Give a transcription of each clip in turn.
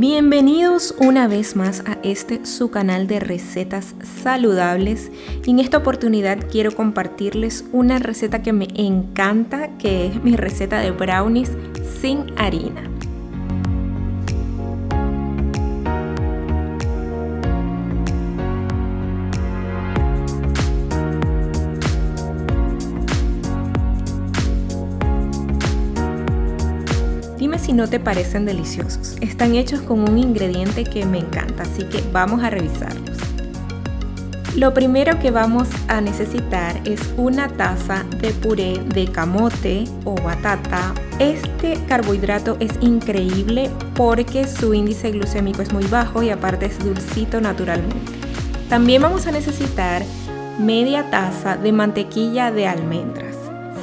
Bienvenidos una vez más a este su canal de recetas saludables y en esta oportunidad quiero compartirles una receta que me encanta que es mi receta de brownies sin harina. Si no te parecen deliciosos. Están hechos con un ingrediente que me encanta, así que vamos a revisarlos. Lo primero que vamos a necesitar es una taza de puré de camote o batata. Este carbohidrato es increíble porque su índice glucémico es muy bajo y aparte es dulcito naturalmente. También vamos a necesitar media taza de mantequilla de almendras.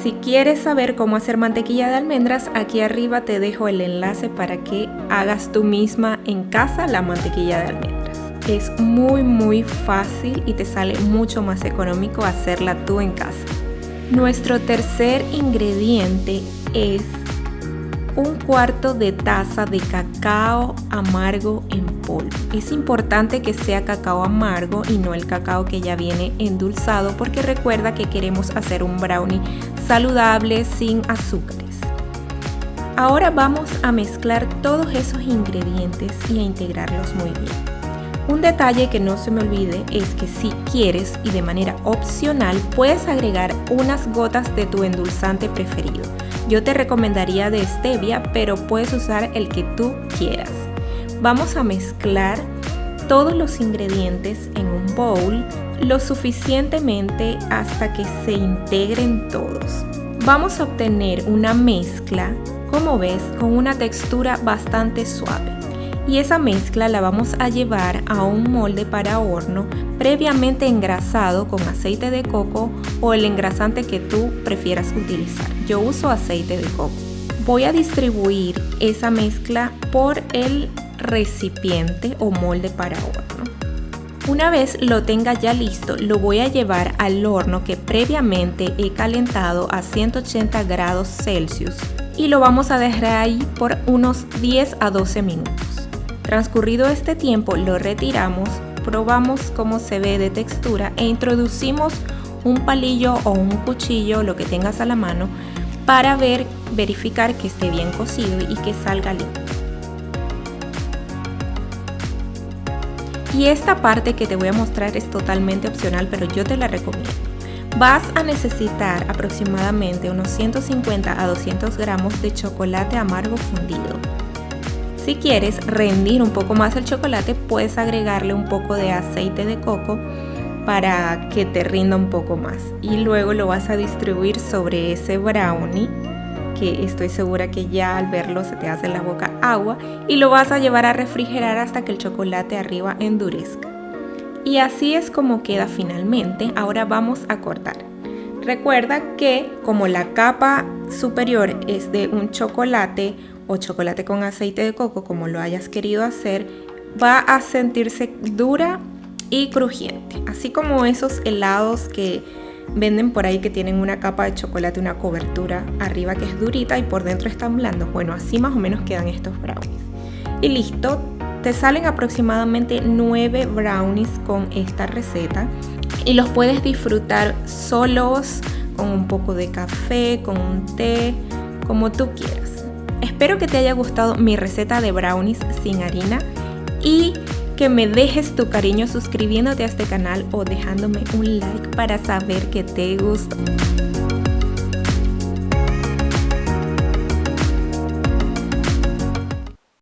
Si quieres saber cómo hacer mantequilla de almendras, aquí arriba te dejo el enlace para que hagas tú misma en casa la mantequilla de almendras. Es muy muy fácil y te sale mucho más económico hacerla tú en casa. Nuestro tercer ingrediente es un cuarto de taza de cacao amargo en polvo. Es importante que sea cacao amargo y no el cacao que ya viene endulzado porque recuerda que queremos hacer un brownie saludable sin azúcares. Ahora vamos a mezclar todos esos ingredientes y a integrarlos muy bien. Un detalle que no se me olvide es que si quieres y de manera opcional puedes agregar unas gotas de tu endulzante preferido. Yo te recomendaría de stevia, pero puedes usar el que tú quieras. Vamos a mezclar todos los ingredientes en un bowl lo suficientemente hasta que se integren todos. Vamos a obtener una mezcla, como ves, con una textura bastante suave y esa mezcla la vamos a llevar a un molde para horno previamente engrasado con aceite de coco o el engrasante que tú prefieras utilizar. Yo uso aceite de coco. Voy a distribuir esa mezcla por el recipiente o molde para horno. Una vez lo tenga ya listo, lo voy a llevar al horno que previamente he calentado a 180 grados Celsius y lo vamos a dejar ahí por unos 10 a 12 minutos. Transcurrido este tiempo lo retiramos, probamos cómo se ve de textura e introducimos un palillo o un cuchillo, lo que tengas a la mano, para ver, verificar que esté bien cocido y que salga limpio. Y esta parte que te voy a mostrar es totalmente opcional, pero yo te la recomiendo. Vas a necesitar aproximadamente unos 150 a 200 gramos de chocolate amargo fundido. Si quieres rendir un poco más el chocolate, puedes agregarle un poco de aceite de coco para que te rinda un poco más. Y luego lo vas a distribuir sobre ese brownie que estoy segura que ya al verlo se te hace la boca agua y lo vas a llevar a refrigerar hasta que el chocolate arriba endurezca. Y así es como queda finalmente. Ahora vamos a cortar. Recuerda que como la capa superior es de un chocolate o chocolate con aceite de coco, como lo hayas querido hacer, va a sentirse dura y crujiente. Así como esos helados que venden por ahí que tienen una capa de chocolate, una cobertura arriba que es durita y por dentro están blandos. Bueno, así más o menos quedan estos brownies. Y listo, te salen aproximadamente 9 brownies con esta receta y los puedes disfrutar solos, con un poco de café, con un té, como tú quieras. Espero que te haya gustado mi receta de brownies sin harina y que me dejes tu cariño suscribiéndote a este canal o dejándome un like para saber que te gustó.